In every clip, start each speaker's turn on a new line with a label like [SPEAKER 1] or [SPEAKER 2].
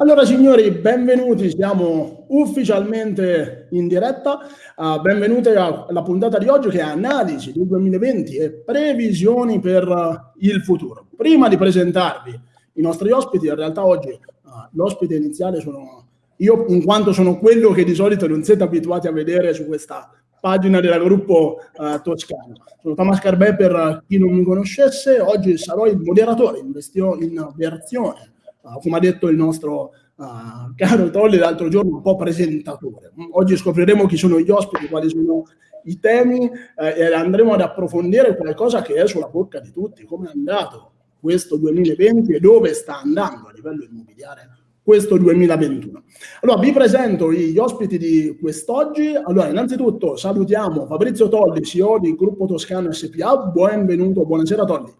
[SPEAKER 1] Allora signori, benvenuti, siamo ufficialmente in diretta, uh, benvenuti alla puntata di oggi che è analisi del 2020 e previsioni per uh, il futuro. Prima di presentarvi i nostri ospiti, in realtà oggi uh, l'ospite iniziale sono io, in quanto sono quello che di solito non siete abituati a vedere su questa pagina del gruppo toscano. Sono Thomas Carbè per chi non mi conoscesse, oggi sarò il moderatore in, in versione uh, come ha detto il nostro uh, caro Tolli l'altro giorno, un po' presentatore. Oggi scopriremo chi sono gli ospiti, quali sono i temi eh, e andremo ad approfondire qualcosa che è sulla bocca di tutti, come è andato questo 2020 e dove sta andando a livello immobiliare questo 2021. Allora, vi presento gli ospiti di quest'oggi. Allora, innanzitutto salutiamo Fabrizio Tolli, CEO di Gruppo Toscano SPA. Benvenuto, buonasera Tolli.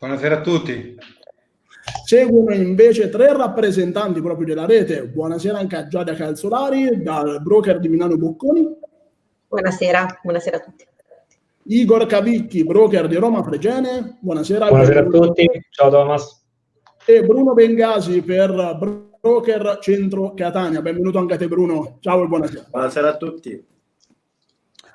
[SPEAKER 2] Buonasera a tutti.
[SPEAKER 1] Seguono invece tre rappresentanti proprio della rete. Buonasera anche a Giada Calzolari, dal broker di Milano Bocconi.
[SPEAKER 3] Buonasera, buonasera a tutti.
[SPEAKER 1] Igor Cavicchi, broker di Roma Fregene. Buonasera.
[SPEAKER 4] Buonasera a tutti, ciao Thomas.
[SPEAKER 1] E Bruno Bengasi per broker Centro Catania. Benvenuto anche a te Bruno. Ciao e buonasera.
[SPEAKER 5] Buonasera a tutti.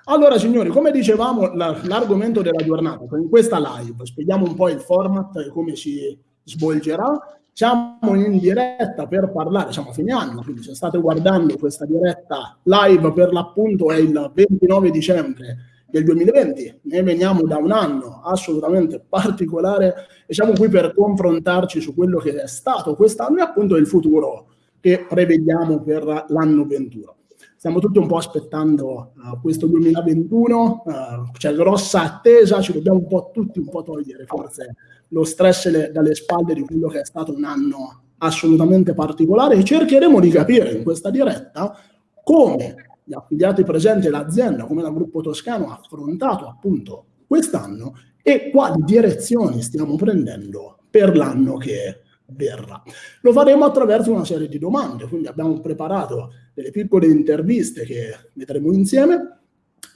[SPEAKER 1] Allora, signori, come dicevamo, l'argomento della giornata, in questa live, spieghiamo un po' il format e come si svolgerà. Siamo in diretta per parlare, siamo a fine anno, quindi se state guardando questa diretta live per l'appunto è il 29 dicembre del 2020, ne veniamo da un anno assolutamente particolare e siamo qui per confrontarci su quello che è stato quest'anno e appunto il futuro che prevediamo per l'anno 21 stiamo tutti un po' aspettando uh, questo 2021, uh, c'è grossa attesa, ci dobbiamo un po' tutti un po' togliere forse lo stress le, dalle spalle di quello che è stato un anno assolutamente particolare e cercheremo di capire in questa diretta come gli affiliati presenti l'azienda, come la Gruppo Toscano ha affrontato appunto quest'anno e quali direzioni stiamo prendendo per l'anno che verrà. Lo faremo attraverso una serie di domande, quindi abbiamo preparato delle piccole interviste che vedremo insieme,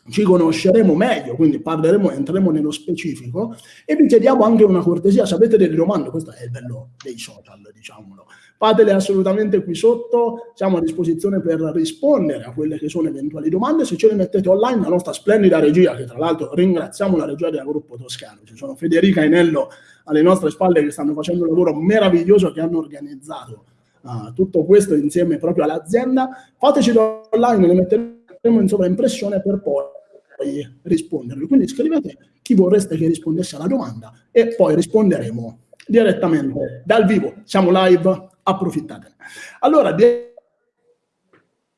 [SPEAKER 1] ci conosceremo meglio, quindi parleremo, entreremo nello specifico e vi chiediamo anche una cortesia, se avete delle domande, questo è il bello dei social, diciamolo, fatele assolutamente qui sotto, siamo a disposizione per rispondere a quelle che sono eventuali domande, se ce le mettete online la nostra splendida regia, che tra l'altro ringraziamo la regia del gruppo toscano, ci sono Federica e Nello alle nostre spalle che stanno facendo un lavoro meraviglioso che hanno organizzato uh, tutto questo insieme proprio all'azienda. Fateci online, le metteremo in sovraimpressione per poi rispondervi. Quindi scrivete chi vorreste che rispondesse alla domanda e poi risponderemo direttamente dal vivo. Siamo live, approfittatene. Allora,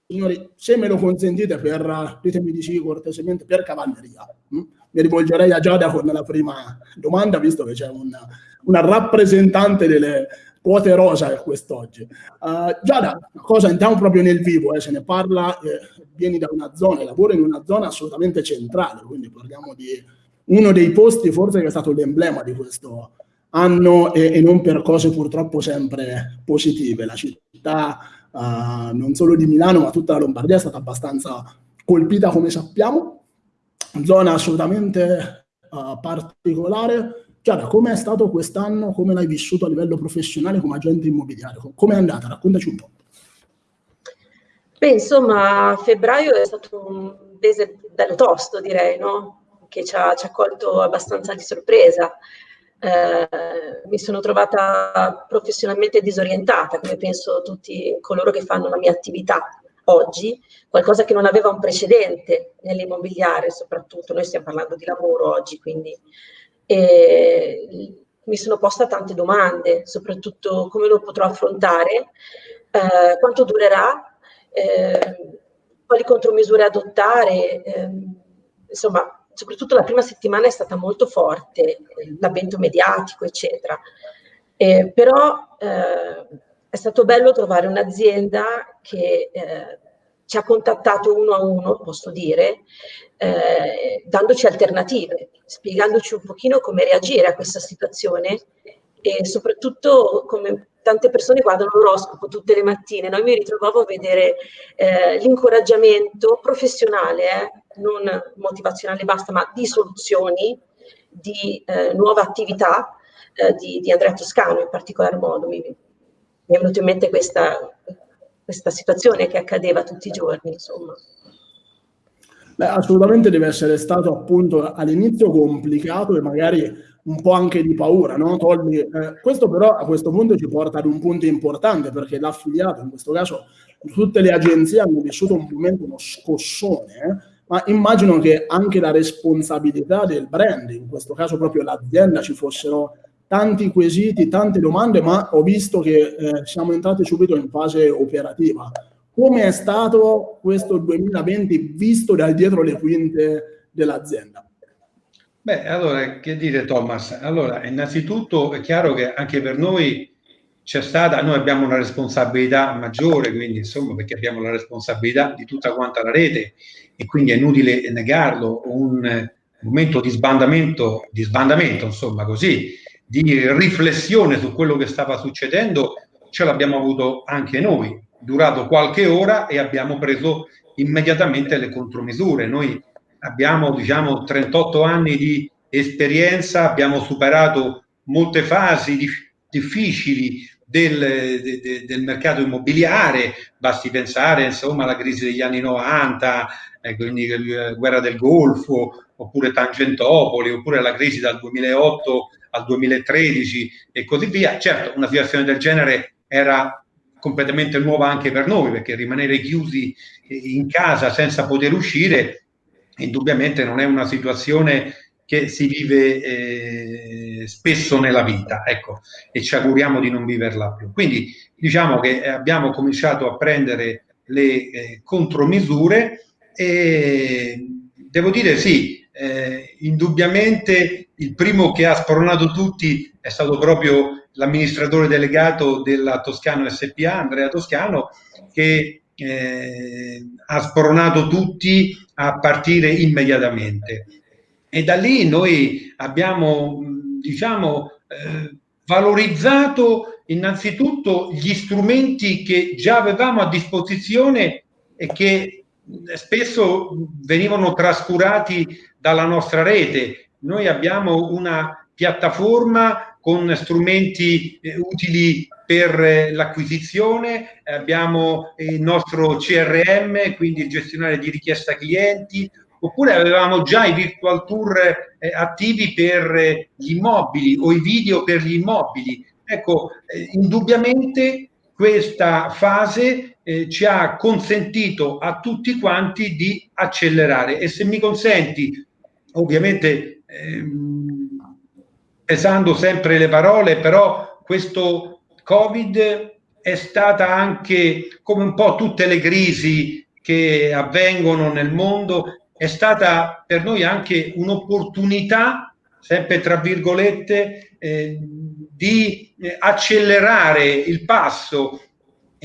[SPEAKER 1] signori, se me lo consentite, per, ditemi di sì cortesemente, per cavalleria. Hm? Mi rivolgerei a Giada con la prima domanda, visto che c'è una, una rappresentante delle quote rosa quest'oggi. Uh, Giada, cosa entriamo proprio nel vivo, eh, se ne parla, eh, vieni da una zona, lavoro in una zona assolutamente centrale, quindi parliamo di uno dei posti forse che è stato l'emblema di questo anno e, e non per cose purtroppo sempre positive. La città uh, non solo di Milano ma tutta la Lombardia è stata abbastanza colpita come sappiamo, zona assolutamente uh, particolare. Chiara, come è stato quest'anno, come l'hai vissuto a livello professionale come agente immobiliare? Come è andata? Raccontaci un po'.
[SPEAKER 3] Beh, insomma, febbraio è stato un mese bello tosto, direi, no? Che ci ha, ci ha colto abbastanza di sorpresa. Eh, mi sono trovata professionalmente disorientata, come penso tutti coloro che fanno la mia attività oggi, qualcosa che non aveva un precedente nell'immobiliare soprattutto, noi stiamo parlando di lavoro oggi, quindi e mi sono posta tante domande, soprattutto come lo potrò affrontare, eh, quanto durerà, eh, quali contromisure adottare, eh, insomma soprattutto la prima settimana è stata molto forte, l'avvento mediatico, eccetera. Eh, però eh, è stato bello trovare un'azienda che eh, ci ha contattato uno a uno, posso dire, eh, dandoci alternative, spiegandoci un pochino come reagire a questa situazione e soprattutto come tante persone guardano l'oroscopo tutte le mattine, no? mi ritrovavo a vedere eh, l'incoraggiamento professionale, eh, non motivazionale basta, ma di soluzioni, di eh, nuova attività eh, di, di, Andrea Toscano in particolar modo. Mi, mi è venuta in mente questa, questa situazione che accadeva tutti i giorni, insomma.
[SPEAKER 1] Beh, assolutamente deve essere stato appunto all'inizio complicato e magari un po' anche di paura, no? Tolli, eh, questo però a questo punto ci porta ad un punto importante perché l'affiliato, in questo caso tutte le agenzie hanno vissuto un momento, uno scossone, eh? ma immagino che anche la responsabilità del brand, in questo caso proprio l'azienda, ci fossero tanti quesiti, tante domande, ma ho visto che eh, siamo entrati subito in fase operativa. Come è stato questo 2020 visto dal dietro le quinte dell'azienda?
[SPEAKER 2] Beh, allora, che dire Thomas? Allora, innanzitutto è chiaro che anche per noi c'è stata, noi abbiamo una responsabilità maggiore, quindi insomma, perché abbiamo la responsabilità di tutta quanta la rete e quindi è inutile negarlo, un momento di sbandamento, di sbandamento, insomma, così, di riflessione su quello che stava succedendo, ce l'abbiamo avuto anche noi, durato qualche ora e abbiamo preso immediatamente le contromisure. Noi abbiamo diciamo 38 anni di esperienza, abbiamo superato molte fasi di, difficili del, de, del, mercato immobiliare, basti pensare insomma alla crisi degli anni 90, eh, quindi la guerra del Golfo, oppure Tangentopoli, oppure la crisi dal 2008 al 2013 e così via. Certo, una situazione del genere era completamente nuova anche per noi, perché rimanere chiusi in casa senza poter uscire indubbiamente non è una situazione che si vive eh, spesso nella vita, ecco, e ci auguriamo di non viverla più. Quindi diciamo che abbiamo cominciato a prendere le eh, contromisure e devo dire sì, eh, indubbiamente il primo che ha spronato tutti è stato proprio l'amministratore delegato della Toscano SPA, Andrea Toscano, che eh, ha spronato tutti a partire immediatamente. E da lì noi abbiamo, diciamo, eh, valorizzato innanzitutto gli strumenti che già avevamo a disposizione e che spesso venivano trascurati dalla nostra rete. Noi abbiamo una piattaforma con strumenti eh, utili per eh, l'acquisizione, abbiamo il nostro CRM, quindi il gestionale di richiesta clienti, oppure avevamo già i virtual tour eh, attivi per eh, gli immobili o i video per gli immobili. Ecco, eh, indubbiamente questa fase eh, ci ha consentito a tutti quanti di accelerare. E se mi consenti, ovviamente ehm, pesando sempre le parole, però questo Covid è stata anche come un po' tutte le crisi che avvengono nel mondo, è stata per noi anche un'opportunità, sempre tra virgolette, eh, di eh, accelerare il passo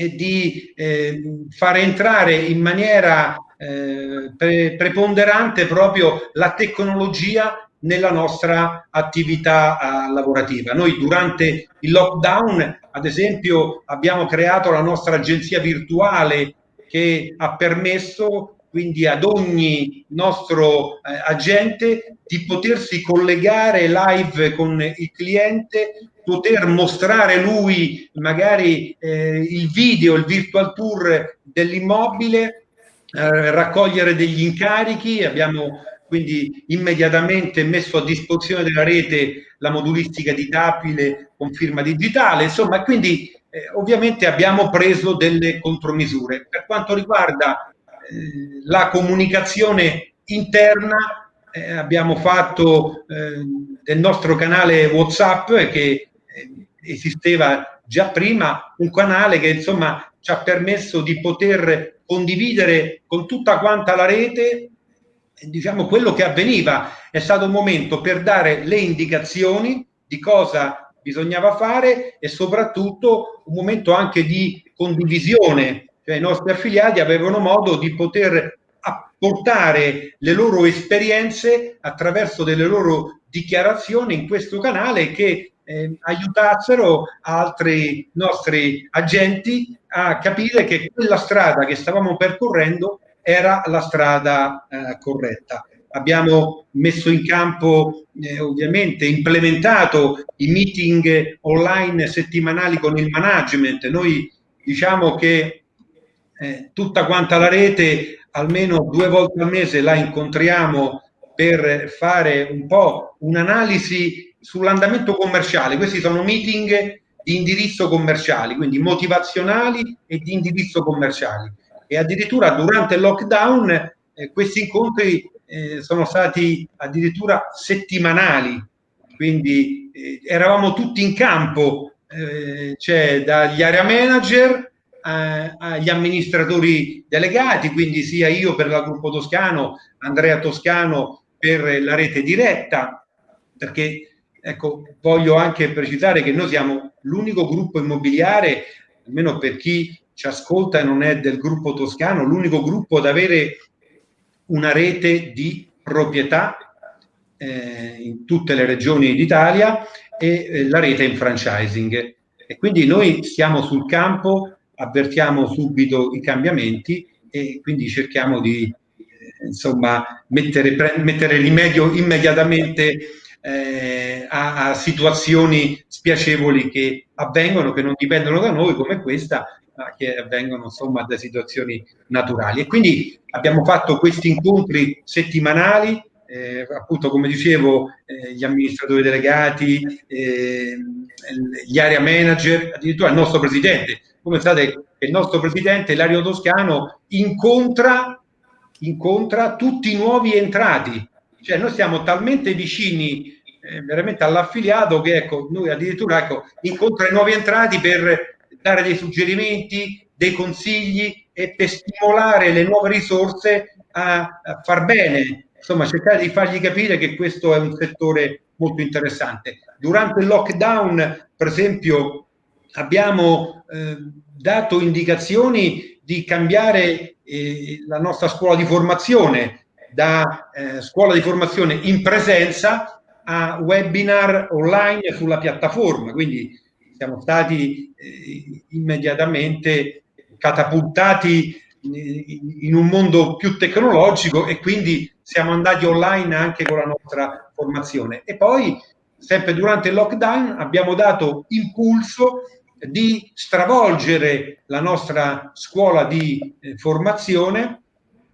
[SPEAKER 2] e di eh, far entrare in maniera eh, pre preponderante proprio la tecnologia nella nostra attività uh, lavorativa. Noi durante il lockdown, ad esempio, abbiamo creato la nostra agenzia virtuale che ha permesso quindi ad ogni nostro eh, agente di potersi collegare live con il cliente, poter mostrare lui magari eh, il video, il virtual tour dell'immobile, eh, raccogliere degli incarichi, abbiamo quindi immediatamente messo a disposizione della rete la modulistica di Tapile con firma digitale, insomma, quindi eh, ovviamente abbiamo preso delle contromisure. Per quanto riguarda la comunicazione interna eh, abbiamo fatto eh, del nostro canale WhatsApp che eh, esisteva già prima, un canale che insomma ci ha permesso di poter condividere con tutta quanta la rete diciamo quello che avveniva. È stato un momento per dare le indicazioni di cosa bisognava fare e soprattutto un momento anche di condivisione cioè i nostri affiliati avevano modo di poter apportare le loro esperienze attraverso delle loro dichiarazioni in questo canale che eh, aiutassero altri nostri agenti a capire che quella strada che stavamo percorrendo era la strada eh, corretta. abbiamo messo in campo, eh, ovviamente, implementato i meeting online settimanali con il management. Noi diciamo che eh, tutta quanta la rete almeno due volte al mese la incontriamo per fare un po' un'analisi sull'andamento commerciale. Questi sono meeting di indirizzo commerciali, quindi motivazionali e di indirizzo commerciali. E addirittura durante il lockdown eh, questi incontri eh, sono stati addirittura settimanali, quindi eh, eravamo tutti in campo, eh, cioè dagli area manager eh, agli amministratori delegati, quindi sia io per la gruppo toscano, Andrea Toscano per la rete diretta, perché ecco, voglio anche precisare che noi siamo l'unico gruppo immobiliare, almeno per chi ci ascolta e non è del gruppo toscano, l'unico gruppo ad avere una rete di proprietà eh, in tutte le regioni d'Italia e eh, la rete in franchising. E quindi noi stiamo sul campo, avvertiamo subito i cambiamenti e quindi cerchiamo di eh, insomma mettere, mettere rimedio immediatamente eh, a, a, situazioni spiacevoli che avvengono, che non dipendono da noi, come questa, ma che avvengono insomma da situazioni naturali. E quindi abbiamo fatto questi incontri settimanali, eh, appunto come dicevo, eh, gli amministratori delegati, eh, gli area manager, addirittura il nostro presidente. Come sapete, il nostro presidente, Lario Toscano, incontra, incontra tutti i nuovi entrati. Cioè noi siamo talmente vicini eh, veramente all'affiliato che ecco, noi addirittura ecco, incontra i nuovi entrati per dare dei suggerimenti, dei consigli e per stimolare le nuove risorse a, a far bene, insomma cercare di fargli capire che questo è un settore molto interessante. Durante il lockdown, per esempio, abbiamo eh, dato indicazioni di cambiare eh, la nostra scuola di formazione da eh, scuola di formazione in presenza a webinar online sulla piattaforma, quindi siamo stati eh, immediatamente catapultati in un mondo più tecnologico e quindi siamo andati online anche con la nostra formazione. E poi, sempre durante il lockdown, abbiamo dato impulso di stravolgere la nostra scuola di eh, formazione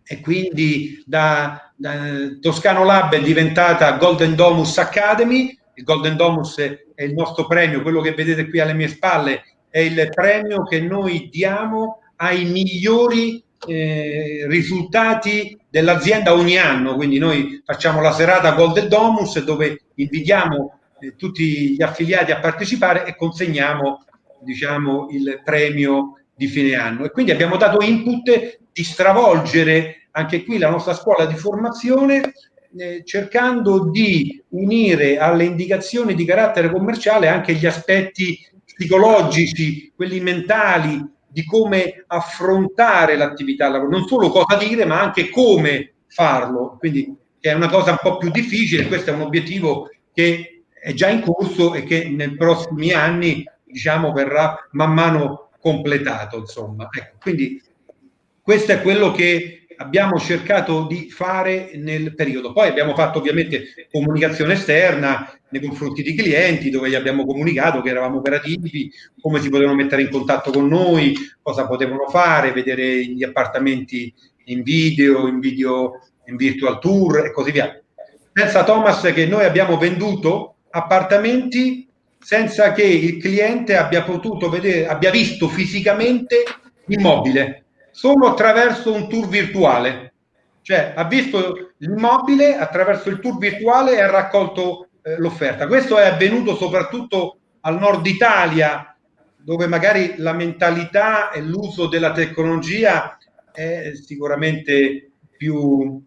[SPEAKER 2] e quindi da, da Toscano Lab è diventata Golden Domus Academy. Il Golden Domus è il nostro premio, quello che vedete qui alle mie spalle, è il premio che noi diamo ai migliori eh, risultati dell'azienda ogni anno. Quindi noi facciamo la serata Golden Domus dove invitiamo eh, tutti gli affiliati a partecipare e consegniamo diciamo, il premio di fine anno. E quindi abbiamo dato input di stravolgere anche qui la nostra scuola di formazione eh, cercando di unire alle indicazioni di carattere commerciale anche gli aspetti psicologici, quelli mentali, di come affrontare l'attività non solo cosa dire, ma anche come farlo. Quindi è una cosa un po' più difficile, questo è un obiettivo che è già in corso e che nei prossimi anni diciamo verrà man mano completato insomma ecco, quindi questo è quello che abbiamo cercato di fare nel periodo. Poi abbiamo fatto ovviamente comunicazione esterna nei confronti di clienti dove gli abbiamo comunicato che eravamo operativi, come si potevano mettere in contatto con noi, cosa potevano fare, vedere gli appartamenti in video, in video in virtual tour e così via. Pensa Thomas che noi abbiamo venduto appartamenti senza che il cliente abbia potuto vedere, abbia visto fisicamente l'immobile solo attraverso un tour virtuale. Cioè ha visto l'immobile attraverso il tour virtuale e ha raccolto eh, l'offerta. Questo è avvenuto soprattutto al nord Italia, dove magari la mentalità e l'uso della tecnologia è sicuramente più,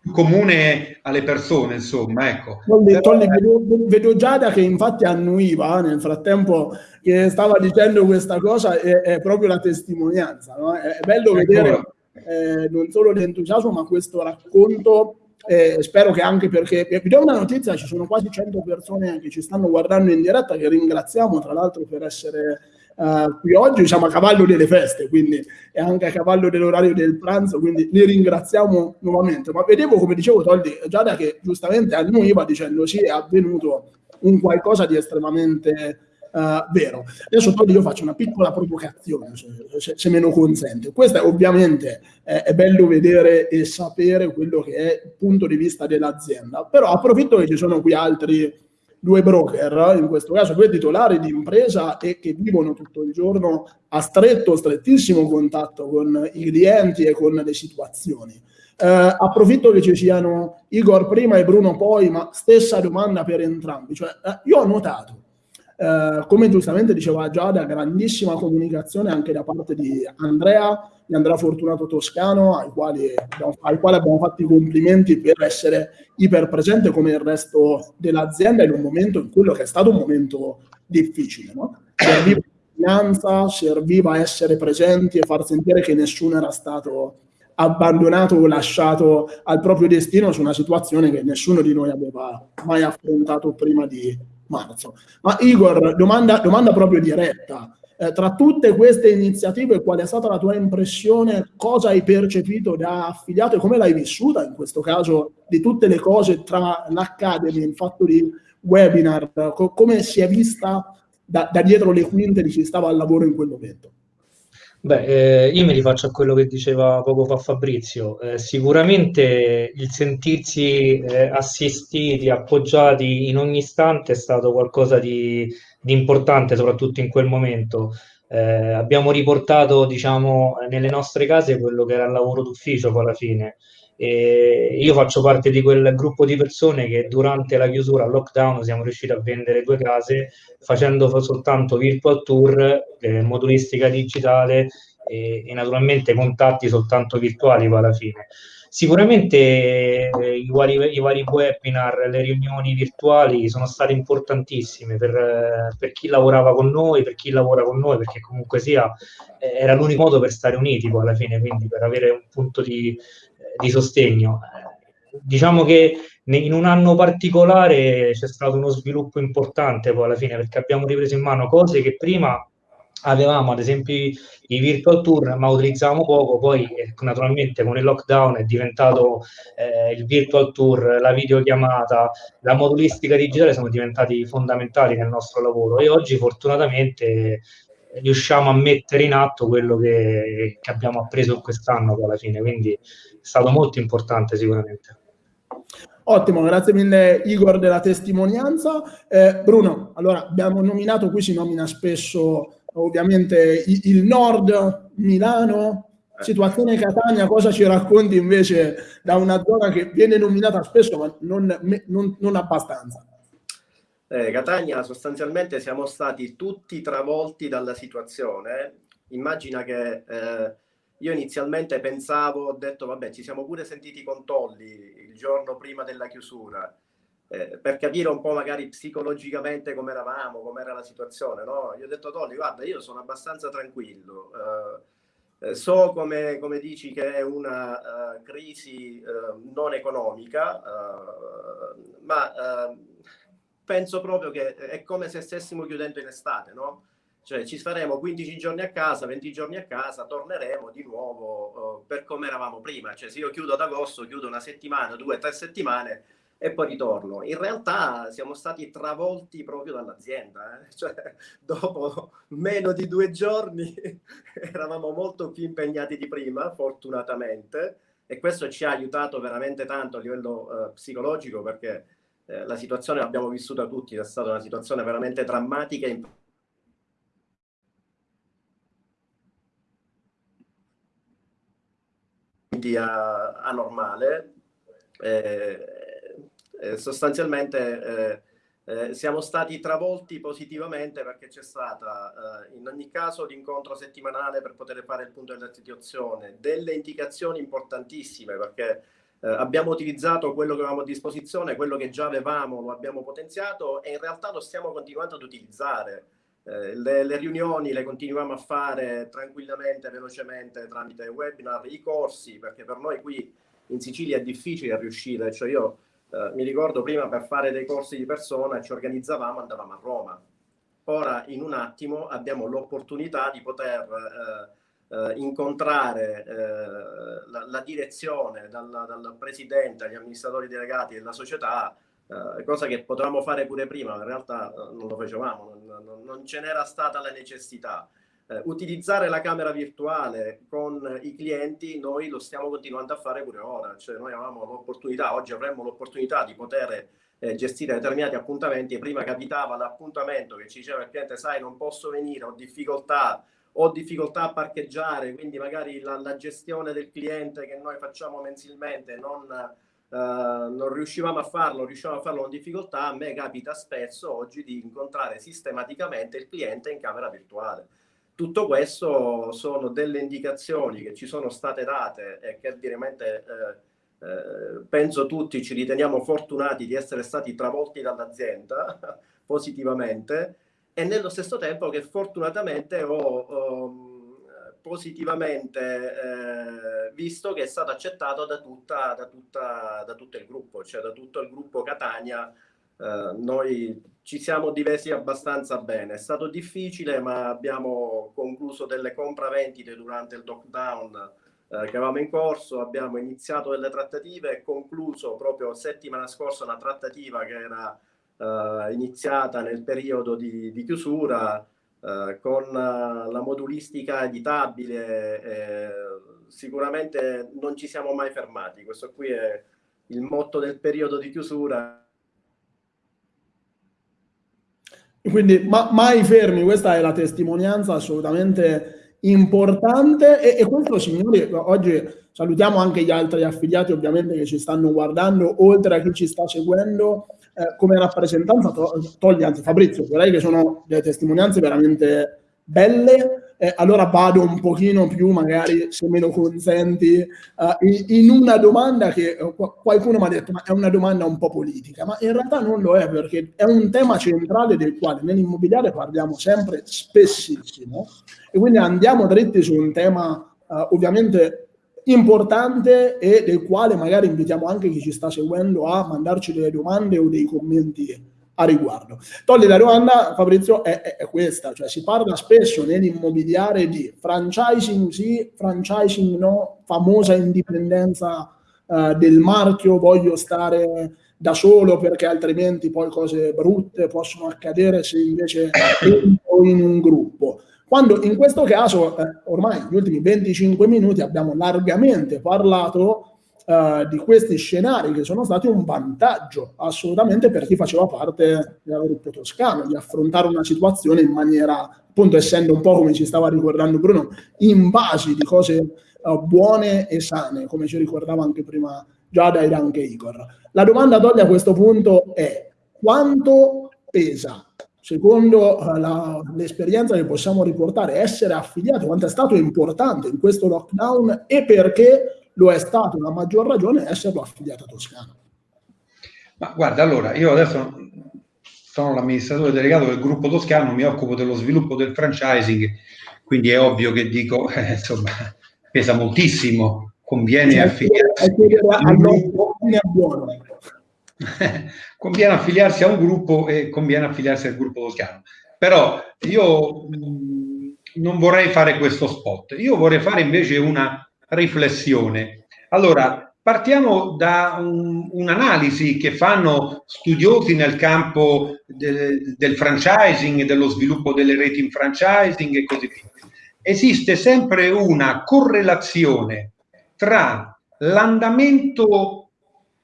[SPEAKER 2] più comune alle persone, insomma, ecco.
[SPEAKER 1] Tolli, Tolli, vedo, vedo, Giada che infatti annuiva nel frattempo che stava dicendo questa cosa, è, è proprio la testimonianza, no? è, è, bello ecco. vedere eh, non solo l'entusiasmo, ma questo racconto eh, spero che anche perché vi do una notizia, ci sono quasi 100 persone che ci stanno guardando in diretta, che ringraziamo tra l'altro per essere Uh, qui oggi siamo a cavallo delle feste, quindi è anche a cavallo dell'orario del pranzo, quindi li ringraziamo nuovamente. Ma vedevo, come dicevo Toldi, Giada che giustamente annuiva dicendo sì, è avvenuto un qualcosa di estremamente uh, vero. Adesso Toldi io faccio una piccola provocazione, se, se, se me lo consente. Questo è ovviamente eh, è bello vedere e sapere quello che è il punto di vista dell'azienda, però approfitto che ci sono qui altri due broker, in questo caso due titolari di impresa e che vivono tutto il giorno a stretto, strettissimo contatto con i clienti e con le situazioni. Eh, approfitto che ci siano Igor prima e Bruno poi, ma stessa domanda per entrambi. Cioè, eh, io ho notato eh, come giustamente diceva Giada, grandissima comunicazione anche da parte di Andrea, di Andrea Fortunato Toscano, ai quali, ai quali abbiamo fatto i complimenti per essere iperpresente come il resto dell'azienda in un momento in quello che è stato un momento difficile. No? Serviva finanza, serviva essere presenti e far sentire che nessuno era stato abbandonato o lasciato al proprio destino su una situazione che nessuno di noi aveva mai affrontato prima di marzo. Ma Igor, domanda, domanda proprio diretta. Eh, tra tutte queste iniziative, qual è stata la tua impressione? Cosa hai percepito da affiliato e come l'hai vissuta in questo caso di tutte le cose tra l'Academy, il fatto di webinar? Co- come si è vista da, da dietro le quinte di chi stava al lavoro in quel momento?
[SPEAKER 4] Beh, eh, io mi rifaccio a quello che diceva poco fa Fabrizio. Eh, sicuramente il sentirsi eh, assistiti, appoggiati in ogni istante è stato qualcosa di, di importante, soprattutto in quel momento. Eh, abbiamo riportato, diciamo, nelle nostre case quello che era il lavoro d'ufficio alla fine. E io faccio parte di quel gruppo di persone che durante la chiusura al lockdown siamo riusciti a vendere due case facendo soltanto virtual tour, eh, modulistica digitale e, e, naturalmente contatti soltanto virtuali alla fine. Sicuramente eh, i, vari, i, vari, webinar, le riunioni virtuali sono state importantissime per, per, chi lavorava con noi, per chi lavora con noi, perché comunque sia eh, era l'unico modo per stare uniti poi alla fine, quindi per avere un punto di, di sostegno. Diciamo che in un anno particolare c'è stato uno sviluppo importante poi alla fine perché abbiamo ripreso in mano cose che prima avevamo ad esempio i virtual tour ma utilizzavamo poco poi eh, naturalmente con il lockdown è diventato eh, il virtual tour la videochiamata la modulistica digitale sono diventati fondamentali nel nostro lavoro e oggi fortunatamente riusciamo a mettere in atto quello che, che abbiamo appreso quest'anno alla fine, quindi è stato molto importante sicuramente.
[SPEAKER 1] Ottimo, grazie mille Igor della testimonianza. Eh, Bruno, allora abbiamo nominato, qui si nomina spesso ovviamente il nord, Milano, situazione Catania, cosa ci racconti invece da una zona che viene nominata spesso ma non, non, non abbastanza?
[SPEAKER 5] eh, Catania sostanzialmente siamo stati tutti travolti dalla situazione. Immagina che eh, io inizialmente pensavo, ho detto vabbè ci siamo pure sentiti con Tolli il giorno prima della chiusura. Eh, per capire un po' magari psicologicamente come eravamo, com'era la situazione, no? Io ho detto Tolli, guarda, io sono abbastanza tranquillo, eh, eh so come, come, dici che è una uh, crisi uh, non economica, uh, ma penso proprio che è come se stessimo chiudendo in estate, no? Cioè ci faremo 15 giorni a casa, 20 giorni a casa, torneremo di nuovo uh, per come eravamo prima. Cioè se io chiudo ad agosto, chiudo una settimana, due, tre settimane e poi ritorno. In realtà siamo stati travolti proprio dall'azienda. Eh? Cioè, dopo meno di due giorni eravamo molto più impegnati di prima, fortunatamente, e questo ci ha aiutato veramente tanto a livello uh, psicologico perché eh, la situazione l'abbiamo vissuta tutti, è stata una situazione veramente drammatica e anormale. Eh, eh, sostanzialmente eh, siamo stati travolti positivamente perché c'è stata in ogni caso l'incontro settimanale per poter fare il punto della situazione, delle indicazioni importantissime perché eh, abbiamo utilizzato quello che avevamo a disposizione, quello che già avevamo lo abbiamo potenziato e in realtà lo stiamo continuando ad utilizzare. Eh, le, le, riunioni le continuiamo a fare tranquillamente, velocemente tramite webinar, i corsi, perché per noi qui in Sicilia è difficile riuscire, cioè io eh, mi ricordo prima per fare dei corsi di persona ci organizzavamo, andavamo a Roma. ora in un attimo abbiamo l'opportunità di poter eh, eh, incontrare eh, la, la, direzione dal, dal, presidente agli amministratori delegati della società, eh, cosa che potevamo fare pure prima, ma in realtà eh, non lo facevamo, non, non, ce n'era stata la necessità. Eh, utilizzare la camera virtuale con i clienti, noi lo stiamo continuando a fare pure ora, cioè noi avevamo l'opportunità, oggi avremmo l'opportunità di poter eh, gestire determinati appuntamenti e prima capitava l'appuntamento che ci diceva il cliente sai non posso venire, ho difficoltà, ho difficoltà a parcheggiare, quindi magari la, la gestione del cliente che noi facciamo mensilmente non, eh, non riuscivamo a farlo, riuscivamo a farlo con difficoltà, a me capita spesso oggi di incontrare sistematicamente il cliente in camera virtuale. Tutto questo sono delle indicazioni che ci sono state date e che veramente eh, eh, penso tutti ci riteniamo fortunati di essere stati travolti dall'azienda positivamente e nello stesso tempo che fortunatamente ho, ho positivamente eh, visto che è stato accettato da, tutta, da, tutta, da tutto il gruppo, cioè da tutto il gruppo Catania. Eh, noi ci siamo divesi abbastanza bene. È stato difficile, ma abbiamo concluso delle compravendite durante il lockdown eh, che avevamo in corso, abbiamo iniziato delle trattative e concluso proprio settimana scorsa una trattativa che era eh, iniziata nel periodo di, di chiusura eh, con uh, la modulistica editabile. Eh, sicuramente non ci siamo mai fermati, questo qui è il motto del periodo di chiusura.
[SPEAKER 1] Quindi ma, mai fermi, questa è la testimonianza assolutamente importante. E, e, questo signori oggi salutiamo anche gli altri affiliati ovviamente che ci stanno guardando oltre a chi ci sta seguendo eh, come rappresentanza to- toglie anzi Fabrizio direi che sono delle testimonianze veramente belle eh, allora vado un pochino più magari se me lo consenti uh, in, in, una domanda che uh, qualcuno mi ha detto ma è una domanda un po' politica. Ma in realtà non lo è perché è un tema centrale del quale nell'immobiliare parliamo sempre spessissimo. E quindi andiamo dritti su un tema uh, ovviamente importante e del quale magari invitiamo anche chi ci sta seguendo a mandarci delle domande o dei commenti a riguardo. Togli la domanda, Fabrizio, è, è, è, questa, cioè si parla spesso nell'immobiliare di franchising sì, franchising no, famosa indipendenza uh, del marchio, voglio stare da solo perché altrimenti poi cose brutte possono accadere se invece entro in un gruppo. Quando in questo caso, eh, ormai negli ultimi 25 minuti abbiamo largamente parlato eh, di questi scenari che sono stati un vantaggio assolutamente per chi faceva parte del gruppo toscano, di affrontare una situazione in maniera, appunto essendo un po' come ci stava ricordando Bruno, in base di cose eh, buone e sane, come ci ricordava anche prima Giada ed anche Igor. La domanda Dolly a questo punto è quanto pesa secondo uh, l'esperienza che possiamo riportare, essere affiliato, quanto è stato importante in questo lockdown e perché lo è stato a maggior ragione esserlo affiliato a Toscana.
[SPEAKER 2] Ma guarda, allora, io adesso sono l'amministratore delegato del gruppo toscano, mi occupo dello sviluppo del franchising, quindi è ovvio che dico, eh, insomma, pesa moltissimo, conviene affiliarsi. È buono conviene affiliarsi a un gruppo e conviene affiliarsi al gruppo toscano. Però io mh, non vorrei fare questo spot, io vorrei fare invece una riflessione. Allora, partiamo da un, un'analisi che fanno studiosi nel campo de, del franchising, dello sviluppo delle reti in franchising e così via. Esiste sempre una correlazione tra l'andamento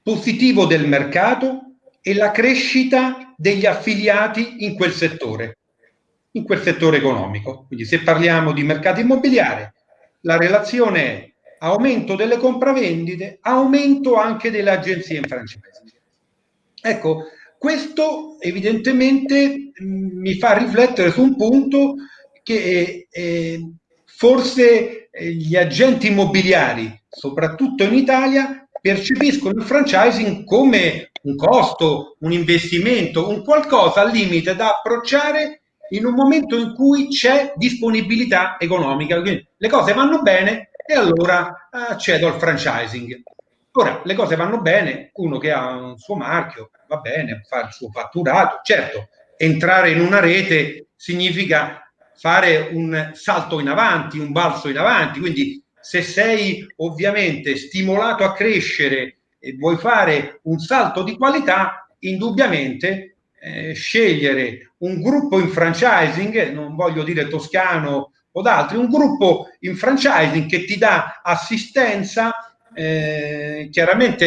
[SPEAKER 2] positivo del mercato e la crescita degli affiliati in quel settore, in quel settore economico. Quindi se parliamo di mercato immobiliare, la relazione è aumento delle compravendite, aumento anche delle agenzie in francese. Ecco, questo evidentemente mh, mi fa riflettere su un punto che eh, forse gli agenti immobiliari, soprattutto in Italia, percepiscono il franchising come un costo, un investimento, un qualcosa al limite da approcciare in un momento in cui c'è disponibilità economica. Quindi le cose vanno bene e allora accedo al franchising. Ora, le cose vanno bene, uno che ha un suo marchio, va bene, fa il suo fatturato. Certo, entrare in una rete significa fare un salto in avanti, un balzo in avanti, quindi se sei ovviamente stimolato a crescere e vuoi fare un salto di qualità, indubbiamente eh, scegliere un gruppo in franchising, non voglio dire toscano o d'altri, un gruppo in franchising che ti dà assistenza, eh, chiaramente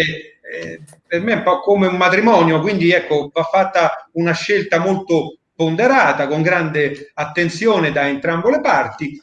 [SPEAKER 2] eh, per me è un po' come un matrimonio, quindi ecco, va fatta una scelta molto ponderata, con grande attenzione da entrambe le parti,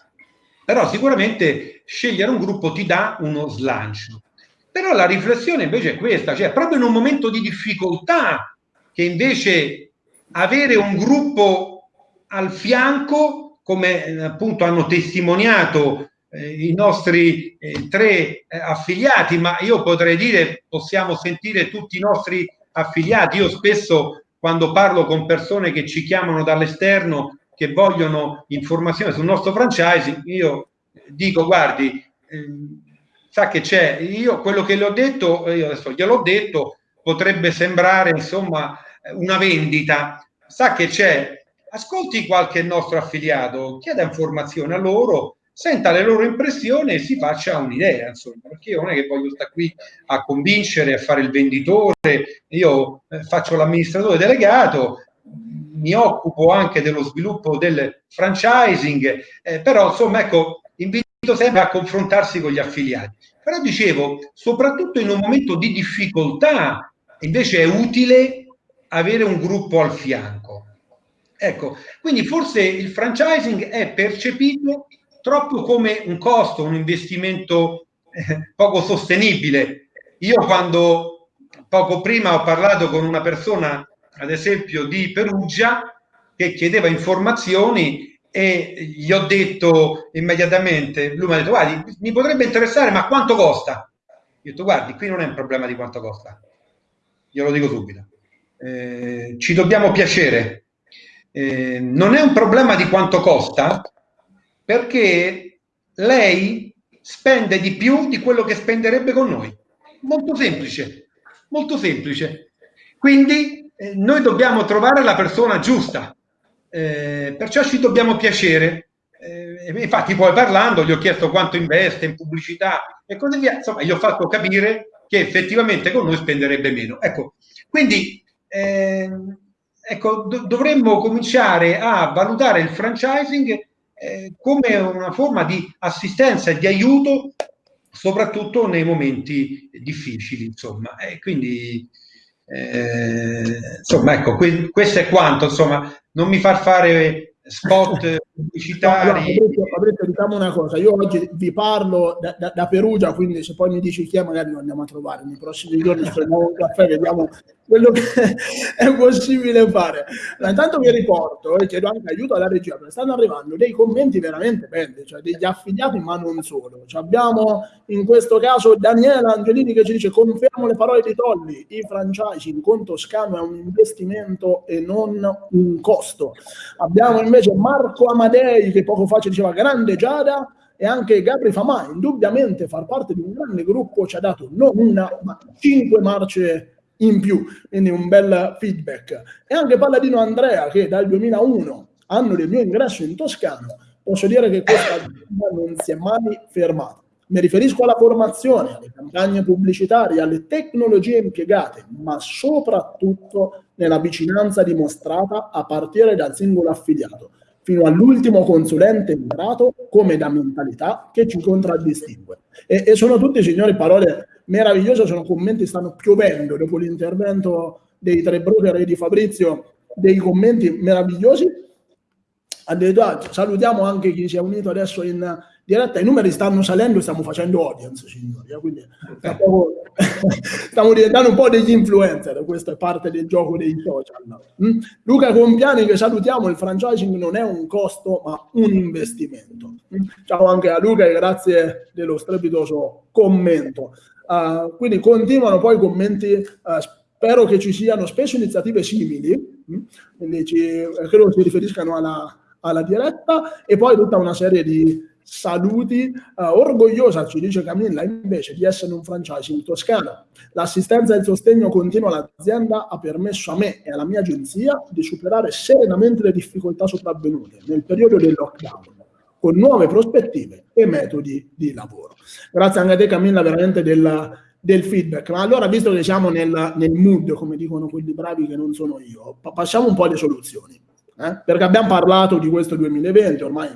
[SPEAKER 2] però sicuramente scegliere un gruppo ti dà uno slancio. Però la riflessione invece è questa, cioè proprio in un momento di difficoltà che invece avere un gruppo al fianco, come eh, appunto hanno testimoniato eh, i nostri eh, tre eh, affiliati, ma io potrei dire possiamo sentire tutti i nostri affiliati. Io spesso quando parlo con persone che ci chiamano dall'esterno che vogliono informazioni sul nostro franchising, io dico guardi, ehm, sa che c'è, io quello che le ho detto, io adesso gliel'ho detto, potrebbe sembrare insomma una vendita, sa che c'è, ascolti qualche nostro affiliato, chieda informazioni a loro, senta le loro impressioni e si faccia un'idea, insomma, perché io non è che voglio stare qui a convincere, a fare il venditore, io eh, faccio l'amministratore delegato, mi occupo anche dello sviluppo del franchising, eh, però insomma ecco, invito sempre a confrontarsi con gli affiliati. Però dicevo, soprattutto in un momento di difficoltà, invece è utile avere un gruppo al fianco. Ecco, quindi forse il franchising è percepito troppo come un costo, un investimento eh, poco sostenibile. Io quando poco prima ho parlato con una persona, ad esempio di Perugia, che chiedeva informazioni e gli ho detto immediatamente, lui mi ha detto guardi, mi potrebbe interessare, ma quanto costa? Io ho detto guardi, qui non è un problema di quanto costa, glielo dico subito. Eh, ci dobbiamo piacere. Eh, non è un problema di quanto costa, perché lei spende di più di quello che spenderebbe con noi. Molto semplice, molto semplice. Quindi eh, noi dobbiamo trovare la persona giusta, eh, perciò ci dobbiamo piacere. Eh, infatti poi parlando gli ho chiesto quanto investe in pubblicità e così via, insomma gli ho fatto capire che effettivamente con noi spenderebbe meno. Ecco, quindi eh, ecco, do dovremmo cominciare a valutare il franchising eh, come una forma di assistenza e di aiuto, soprattutto nei momenti difficili. Insomma, e quindi eh, insomma, ecco, que questo è quanto. Insomma, non mi far fare spot pubblicitari.
[SPEAKER 1] No, no, Fabrizio, diciamo una cosa, io oggi vi parlo da, da, da, Perugia, quindi se poi mi dici chi è magari lo andiamo a trovare, nei prossimi giorni prendiamo un caffè, vediamo quello che è possibile fare. Allora, intanto vi riporto e chiedo anche aiuto alla regia, perché stanno arrivando dei commenti veramente belli, cioè degli affiliati ma non solo. Cioè abbiamo in questo caso Daniela Angelini che ci dice confermo le parole di Tolli, i franchising con Toscano è un investimento e non un costo. Abbiamo invece Marco Amadei che poco fa ci diceva grande Giada e anche Gabri Famà, indubbiamente far parte di un grande gruppo ci ha dato non una ma cinque marce in più, quindi un bel feedback. E anche Palladino Andrea, che dal 2001, anno del mio ingresso in Toscano, posso dire che questa non si è mai fermata. Mi riferisco alla formazione, alle campagne pubblicitarie, alle tecnologie impiegate, ma soprattutto nella vicinanza dimostrata a partire dal singolo affiliato, fino all'ultimo consulente entrato come da mentalità che ci contraddistingue. E, e sono tutte, signori, parole meravigliose, sono commenti, stanno piovendo dopo l'intervento dei tre broker e di Fabrizio, dei commenti meravigliosi. Addirittura salutiamo anche chi si è unito adesso in diretta, i numeri stanno salendo, stiamo facendo audience, signori, eh, quindi stiamo diventando un po' degli influencer, questa è parte del gioco dei social. Mm? Luca Compiani che salutiamo, il franchising non è un costo ma un investimento. Mm? Ciao anche a Luca e grazie dello strepitoso commento. Uh, quindi continuano poi i commenti, uh, spero che ci siano spesso iniziative simili? Mm? quindi ci, credo si riferiscano alla, alla diretta, e poi tutta una serie di saluti, uh, orgogliosa, ci dice Camilla, invece di essere un franchising toscano. L'assistenza e il sostegno continuo all'azienda ha permesso a me e alla mia agenzia di superare serenamente le difficoltà sopravvenute nel periodo del lockdown con nuove prospettive e metodi di lavoro. Grazie anche a te Camilla veramente del, del feedback. Ma allora, visto che siamo nel, nel, mood, come dicono quelli bravi che non sono io, passiamo un po' alle soluzioni. Eh? Perché abbiamo parlato di questo 2020, ormai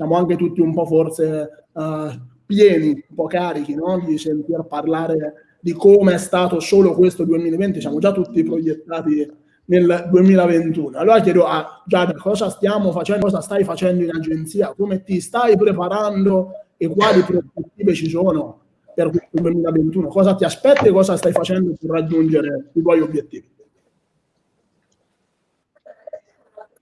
[SPEAKER 1] siamo anche tutti un po' forse uh, pieni, un po' carichi no? di sentir parlare di come è stato solo questo 2020, siamo già tutti proiettati nel 2021. Allora chiedo a Giada cosa stiamo facendo, cosa stai facendo in agenzia, come ti stai preparando e quali prospettive ci sono per questo 2021, cosa ti aspetti e cosa stai facendo per raggiungere i tuoi obiettivi.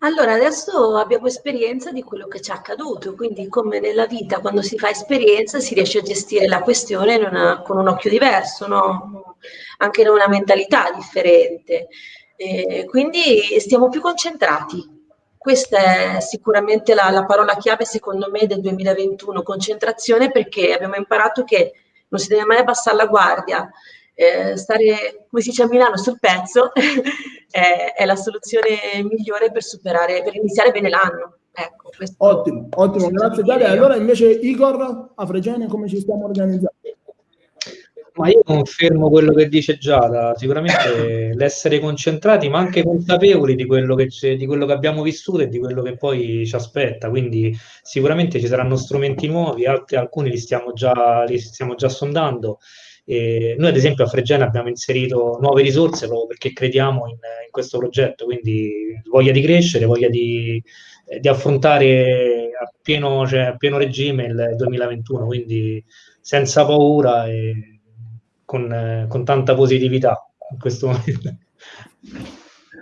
[SPEAKER 3] Allora, adesso abbiamo esperienza di quello che ci è accaduto, quindi come nella vita quando si fa esperienza si riesce a gestire la questione una, con un occhio diverso, no? anche in una mentalità differente. E quindi stiamo più concentrati. Questa è sicuramente la, la parola chiave secondo me del 2021, concentrazione perché abbiamo imparato che non si deve mai abbassare la guardia, eh, stare, come si dice a Milano, sul pezzo è, è, la soluzione migliore per superare, per iniziare bene l'anno. Ecco,
[SPEAKER 1] ottimo, ottimo, grazie Daria. Allora invece Igor, a Fregene come ci stiamo organizzando?
[SPEAKER 4] Ma io confermo quello che dice Giada, sicuramente l'essere concentrati ma anche consapevoli di quello, che di quello che abbiamo vissuto e di quello che poi ci aspetta, quindi sicuramente ci saranno strumenti nuovi, altri, alcuni li stiamo già, li stiamo già sondando e noi ad esempio a Fregene abbiamo inserito nuove risorse proprio perché crediamo in, in questo progetto, quindi voglia di crescere, voglia di, di affrontare a pieno, cioè, a pieno, regime il 2021, quindi senza paura e con, con tanta positività in questo momento.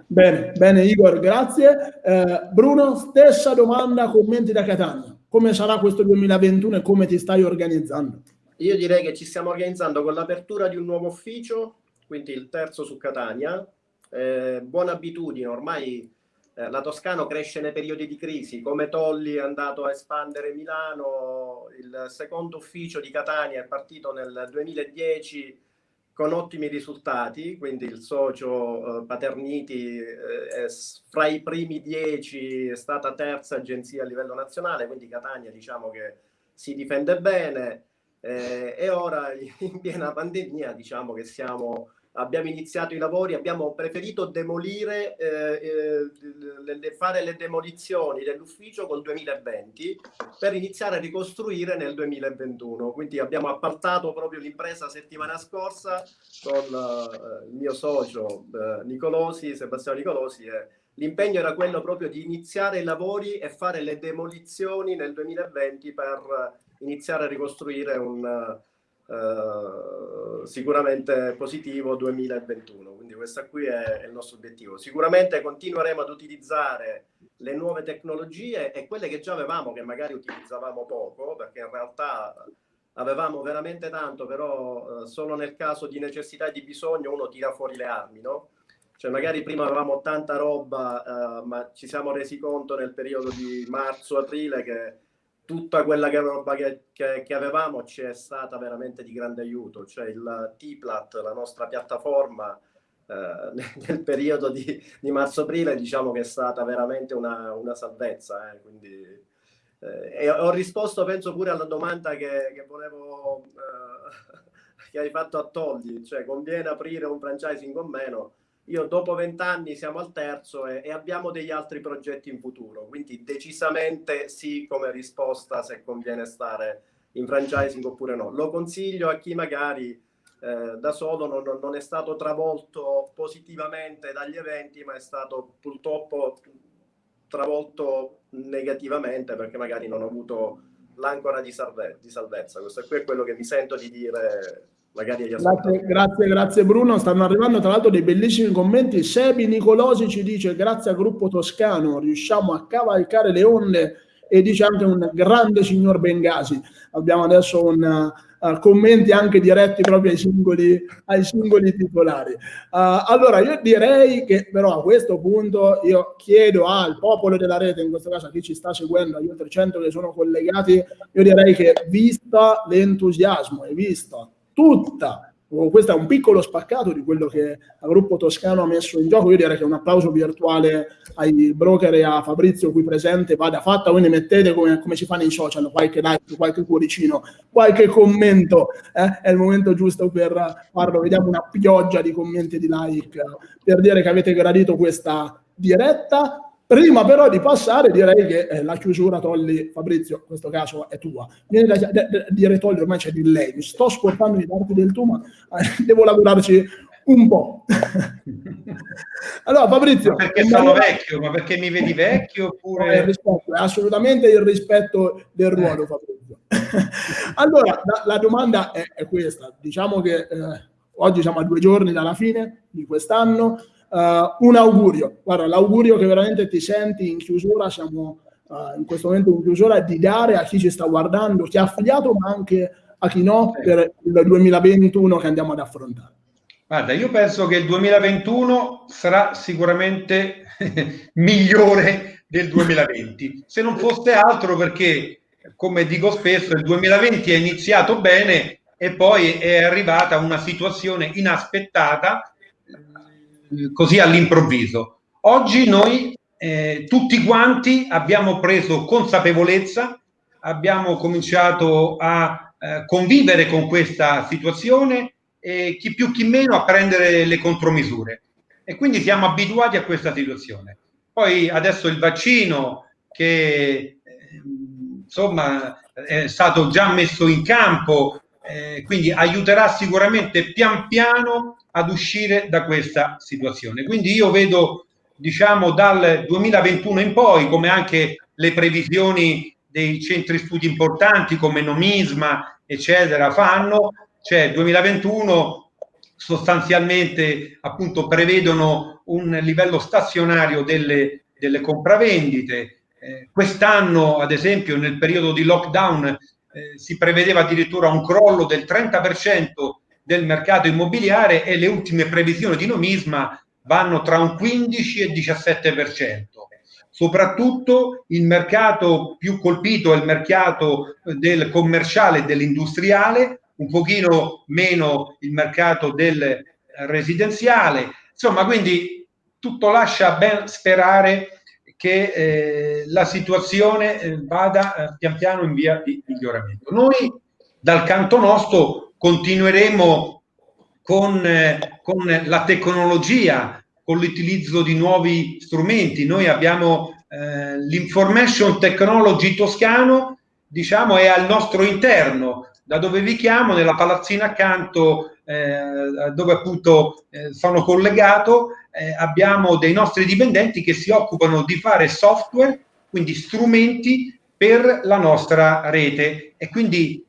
[SPEAKER 1] Bene, bene Igor, grazie. Eh, Bruno, stessa domanda, commenti da Catania. Come sarà questo 2021 e come ti stai organizzando?
[SPEAKER 5] Io direi che ci stiamo organizzando con l'apertura di un nuovo ufficio, quindi il terzo su Catania. Eh, buona abitudine, ormai eh, la Toscana cresce nei periodi di crisi, come Tolli è andato a espandere Milano, il secondo ufficio di Catania è partito nel 2010 con ottimi risultati, quindi il socio eh, Paterniti eh, è fra i primi dieci, è stata terza agenzia a livello nazionale, quindi Catania diciamo che si difende bene eh, e ora in piena pandemia diciamo che siamo, abbiamo iniziato i lavori, abbiamo preferito demolire, eh, eh, fare le demolizioni dell'ufficio col 2020 per iniziare a ricostruire nel 2021. Quindi abbiamo appaltato proprio l'impresa settimana scorsa con uh, il mio socio uh, Nicolosi, Sebastiano Nicolosi e l'impegno era quello proprio di iniziare i lavori e fare le demolizioni nel 2020 per iniziare a ricostruire un uh, sicuramente positivo 2021. Quindi questo qui è, è il nostro obiettivo. Sicuramente continueremo ad utilizzare le nuove tecnologie e quelle che già avevamo, che magari utilizzavamo poco, perché in realtà avevamo veramente tanto, però eh, solo nel caso di necessità e di bisogno uno tira fuori le armi, no? Cioè magari prima avevamo tanta roba, eh, ma ci siamo resi conto nel periodo di marzo-aprile che tutta quella che, roba che, che, che, avevamo ci è stata veramente di grande aiuto, cioè il T-Plat, la nostra piattaforma, eh, nel periodo di, di marzo-aprile diciamo che è stata veramente una, una salvezza, eh, quindi, eh, ho risposto penso pure alla domanda che, che volevo, eh, che hai fatto a Togli, cioè conviene aprire un franchising o meno, io dopo vent'anni siamo al terzo e, e, abbiamo degli altri progetti in futuro, quindi decisamente sì come risposta se conviene stare in franchising oppure no. Lo consiglio a chi magari eh, da solo non, non, è stato travolto positivamente dagli eventi, ma è stato purtroppo travolto negativamente perché magari non ha avuto l'ancora di, salve, di salvezza. Questo è quello che mi sento di dire magari
[SPEAKER 1] grazie, grazie, grazie, Bruno. Stanno arrivando tra l'altro dei bellissimi commenti. Sebi Nicolosi ci dice grazie al gruppo toscano riusciamo a cavalcare le onde e dice anche un grande signor Bengasi. Abbiamo adesso un, uh, commenti anche diretti proprio ai singoli, ai singoli titolari. Uh, allora, io direi che però a questo punto io chiedo al popolo della rete, in questo caso a chi ci sta seguendo, agli oltre 100 che sono collegati, io direi che vista l'entusiasmo e vista tutta questo è un piccolo spaccato di quello che il gruppo toscano ha messo in gioco. Io direi che un applauso virtuale ai broker e a Fabrizio qui presente vada fatta. Voi ne mettete come, come si fa nei social, qualche like, qualche cuoricino, qualche commento. Eh? È il momento giusto per farlo. Vediamo una pioggia di commenti e di like per dire che avete gradito questa diretta. Prima però di passare direi che eh, la chiusura Tolli, Fabrizio, in questo caso è tua. Viene da, da, da dire Tolli, ormai c'è di lei, mi sto scortando di darti del tu, ma eh, devo lavorarci un po'.
[SPEAKER 2] allora Fabrizio... Ma perché sono maniera... vecchio? Ma perché mi vedi vecchio? Oppure...
[SPEAKER 1] È, rispetto, è assolutamente il rispetto del ruolo, eh. Fabrizio. allora, la, la domanda è, è, questa. Diciamo che eh, oggi siamo a due giorni dalla fine di quest'anno Uh, un augurio, guarda, l'augurio che veramente ti senti in chiusura, siamo uh, in questo momento in chiusura, è di dare a chi ci sta guardando, chi ha affiliato, ma anche a chi no, per il 2021 che andiamo ad affrontare.
[SPEAKER 2] Guarda, io penso che il 2021 sarà sicuramente migliore del 2020, se non fosse altro perché, come dico spesso, il 2020 è iniziato bene e poi è arrivata una situazione inaspettata così all'improvviso. Oggi noi eh, tutti quanti abbiamo preso consapevolezza, abbiamo cominciato a eh, convivere con questa situazione e chi più chi meno a prendere le contromisure. E quindi siamo abituati a questa situazione. Poi adesso il vaccino che eh, insomma è stato già messo in campo, eh, quindi aiuterà sicuramente pian piano ad uscire da questa situazione. Quindi io vedo, diciamo, dal 2021 in poi, come anche le previsioni dei centri studi importanti come Nomisma, eccetera, fanno, cioè 2021 sostanzialmente appunto prevedono un livello stazionario delle, delle compravendite. Eh, quest'anno, ad esempio, nel periodo di lockdown eh, si prevedeva addirittura un crollo del 30% del mercato immobiliare e le ultime previsioni di Nomisma vanno tra un 15 e 17%. Soprattutto il mercato più colpito è il mercato del commerciale e dell'industriale, un pochino meno il mercato del residenziale. Insomma, quindi tutto lascia ben sperare che eh, la situazione eh, vada eh, pian piano in via di miglioramento. Noi dal canto nostro continueremo con, eh, con la tecnologia, con l'utilizzo di nuovi strumenti. Noi abbiamo eh, l'information technology toscano, diciamo, è al nostro interno, da dove vi chiamo, nella palazzina accanto, eh, dove appunto eh, sono collegato, eh, abbiamo dei nostri dipendenti che si occupano di fare software, quindi strumenti per la nostra rete e quindi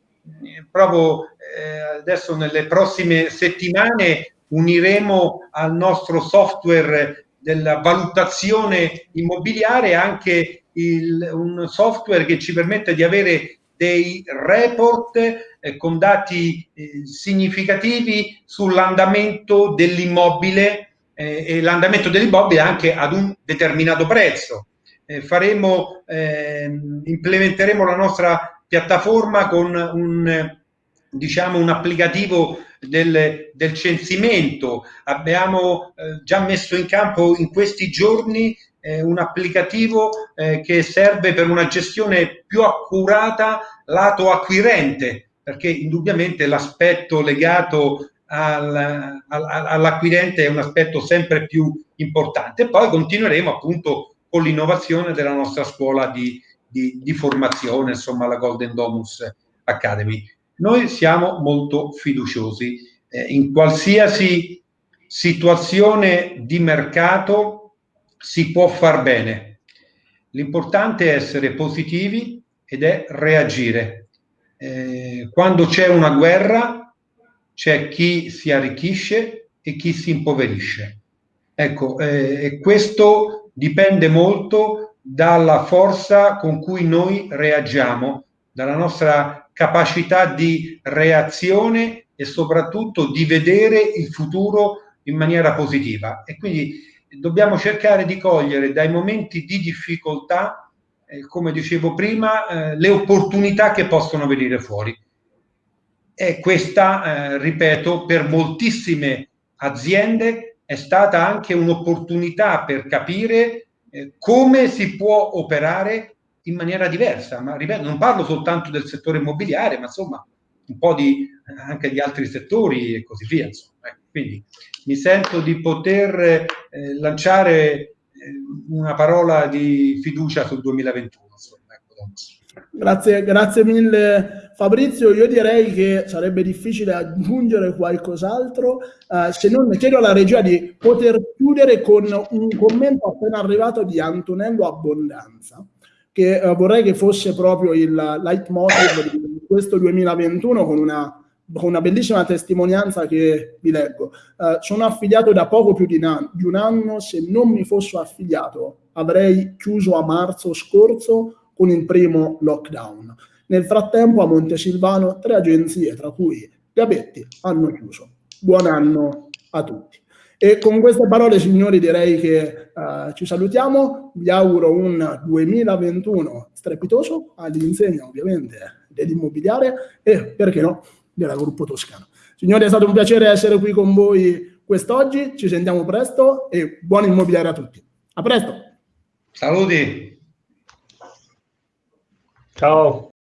[SPEAKER 2] proprio eh, adesso nelle prossime settimane uniremo al nostro software della valutazione immobiliare anche il, un software che ci permette di avere dei report eh, con dati eh, significativi sull'andamento dell'immobile eh, e l'andamento dell'immobile anche ad un determinato prezzo. Eh, faremo, ehm, implementeremo la nostra piattaforma con un diciamo, un applicativo del, del censimento. Abbiamo eh, già messo in campo in questi giorni eh, un applicativo eh, che serve per una gestione più accurata lato acquirente, perché indubbiamente l'aspetto legato al, al, all'acquirente è un aspetto sempre più importante. Poi continueremo appunto con l'innovazione della nostra scuola di, di, di formazione, insomma la Golden Domus Academy. Noi siamo molto fiduciosi. Eh, in qualsiasi situazione di mercato si può far bene. L'importante è essere positivi ed è reagire. Eh, quando c'è una guerra c'è chi si arricchisce e chi si impoverisce. Ecco, eh, questo dipende molto dalla forza con cui noi reagiamo, dalla nostra capacità di reazione e soprattutto di vedere il futuro in maniera positiva. E quindi dobbiamo cercare di cogliere dai momenti di difficoltà, eh, come dicevo prima, eh, le opportunità che possono venire fuori. E questa, eh, ripeto, per moltissime aziende è stata anche un'opportunità per capire eh, come si può operare in maniera diversa. Ma ripeto, non parlo soltanto del settore immobiliare, ma insomma un po' di, anche di altri settori e così via. Insomma. Quindi mi sento di poter eh, lanciare eh, una parola di fiducia sul 2021. Ecco,
[SPEAKER 1] grazie, grazie mille Fabrizio. Io direi che sarebbe difficile aggiungere qualcos'altro eh, se non chiedo alla regia di poter chiudere con un commento appena arrivato di Antonello Abbondanza che eh, vorrei che fosse proprio il leitmotiv di questo 2021 con una con una bellissima testimonianza che vi leggo. Uh, sono affiliato da poco più di, di, un anno, se non mi fossi affiliato avrei chiuso a marzo scorso con il primo lockdown. Nel frattempo a Montesilvano tre agenzie, tra cui Gabetti, hanno chiuso. Buon anno a tutti. E con queste parole, signori, direi che uh, ci salutiamo. Vi auguro un 2021 strepitoso all'insegna, ovviamente, dell'immobiliare e, perché no, della Gruppo Toscano. Signori, è stato un piacere essere qui con voi quest'oggi, ci sentiamo presto e buon immobiliare a tutti. A presto!
[SPEAKER 2] Saluti!
[SPEAKER 4] Ciao!